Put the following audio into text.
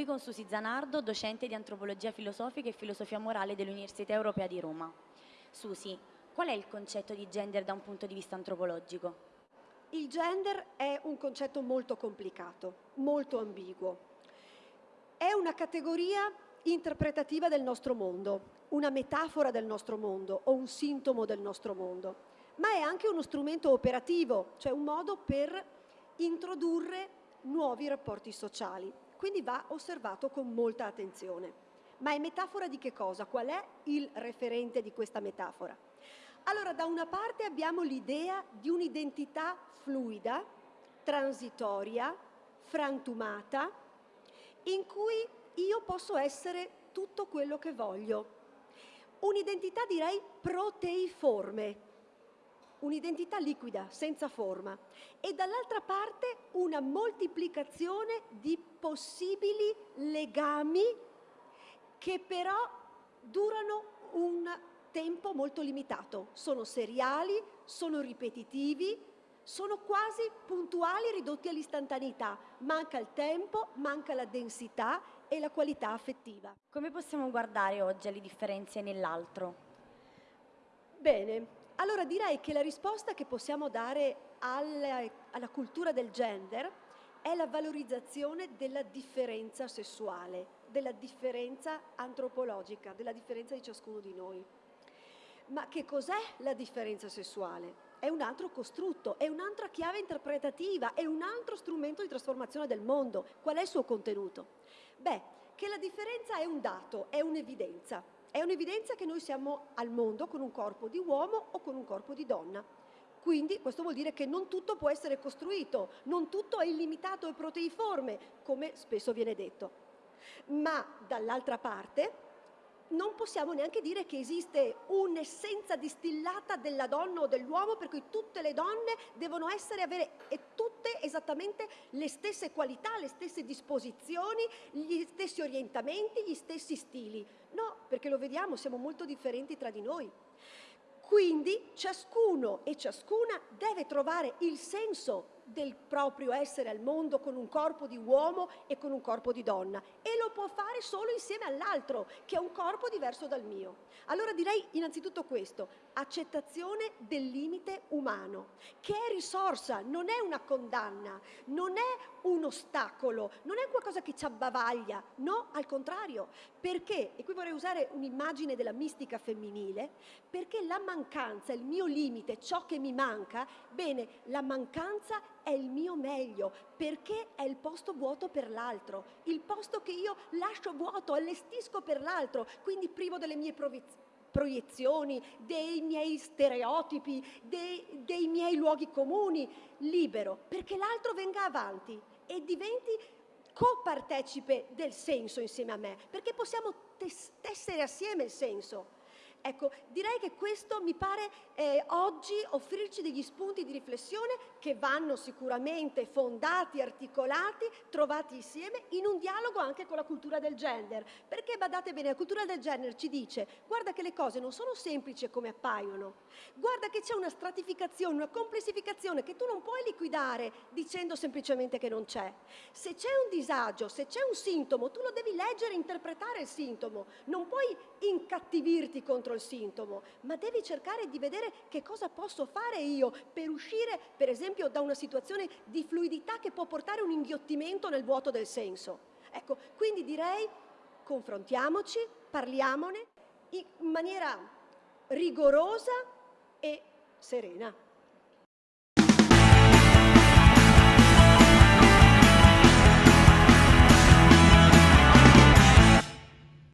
qui con Susi Zanardo, docente di antropologia filosofica e filosofia morale dell'Università Europea di Roma. Susi, qual è il concetto di gender da un punto di vista antropologico? Il gender è un concetto molto complicato, molto ambiguo. È una categoria interpretativa del nostro mondo, una metafora del nostro mondo o un sintomo del nostro mondo, ma è anche uno strumento operativo, cioè un modo per introdurre nuovi rapporti sociali. Quindi va osservato con molta attenzione. Ma è metafora di che cosa? Qual è il referente di questa metafora? Allora, da una parte abbiamo l'idea di un'identità fluida, transitoria, frantumata, in cui io posso essere tutto quello che voglio. Un'identità direi proteiforme, un'identità liquida, senza forma, e dall'altra parte una moltiplicazione di possibili legami che però durano un tempo molto limitato, sono seriali, sono ripetitivi, sono quasi puntuali ridotti all'istantaneità, manca il tempo, manca la densità e la qualità affettiva. Come possiamo guardare oggi alle differenze nell'altro? Bene, allora direi che la risposta che possiamo dare alla, alla cultura del gender è la valorizzazione della differenza sessuale, della differenza antropologica, della differenza di ciascuno di noi. Ma che cos'è la differenza sessuale? È un altro costrutto, è un'altra chiave interpretativa, è un altro strumento di trasformazione del mondo. Qual è il suo contenuto? Beh, che la differenza è un dato, è un'evidenza. È un'evidenza che noi siamo al mondo con un corpo di uomo o con un corpo di donna. Quindi questo vuol dire che non tutto può essere costruito, non tutto è illimitato e proteiforme, come spesso viene detto. Ma dall'altra parte non possiamo neanche dire che esiste un'essenza distillata della donna o dell'uomo per cui tutte le donne devono essere, avere tutte esattamente le stesse qualità, le stesse disposizioni, gli stessi orientamenti, gli stessi stili. No, perché lo vediamo, siamo molto differenti tra di noi. Quindi ciascuno e ciascuna deve trovare il senso del proprio essere al mondo con un corpo di uomo e con un corpo di donna e lo può fare solo insieme all'altro che ha un corpo diverso dal mio. Allora direi innanzitutto questo, accettazione del limite umano, che è risorsa, non è una condanna, non è un ostacolo, non è qualcosa che ci abbavaglia, no, al contrario, perché, e qui vorrei usare un'immagine della mistica femminile, perché la mancanza, il mio limite, ciò che mi manca, bene, la mancanza è il mio meglio, perché è il posto vuoto per l'altro, il posto che io lascio vuoto, allestisco per l'altro, quindi privo delle mie proiezioni, dei miei stereotipi, dei, dei miei luoghi comuni, libero, perché l'altro venga avanti e diventi copartecipe del senso insieme a me, perché possiamo tessere assieme il senso. Ecco, direi che questo mi pare eh, oggi offrirci degli spunti di riflessione che vanno sicuramente fondati, articolati, trovati insieme in un dialogo anche con la cultura del gender. Perché badate bene, la cultura del gender ci dice guarda che le cose non sono semplici come appaiono, guarda che c'è una stratificazione, una complessificazione che tu non puoi liquidare dicendo semplicemente che non c'è. Se c'è un disagio, se c'è un sintomo, tu lo devi leggere e interpretare il sintomo, non puoi incattivirti contro contro il sintomo, ma devi cercare di vedere che cosa posso fare io per uscire, per esempio, da una situazione di fluidità che può portare un inghiottimento nel vuoto del senso. Ecco, quindi direi confrontiamoci, parliamone in maniera rigorosa e serena.